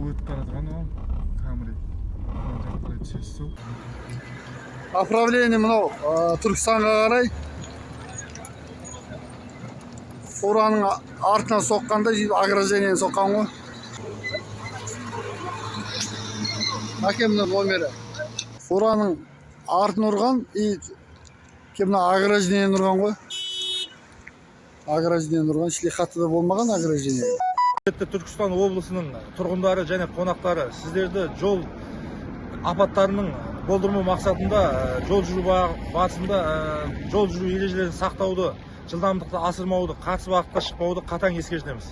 өтіп бара жатқан ол камри жақпай түсесіз сол направление мынау түркістанға қарай фураның артынан соққанда сөйтіп соққан ғой әке мына номері фураның артын ұрған и мына ограждениені ұрған ғой ограждениені ұрған шлихатта да болмаған ограждение түркістан облысының тұрғындары және қонақтары сіздерді жол апаттарының болдырмау мақсатында жол жүру ба- барысында жол жүру ережелерін сақтауды жылдамдықты асырмауды қарсы бағытқа шықпауды қатаң ескертеміз.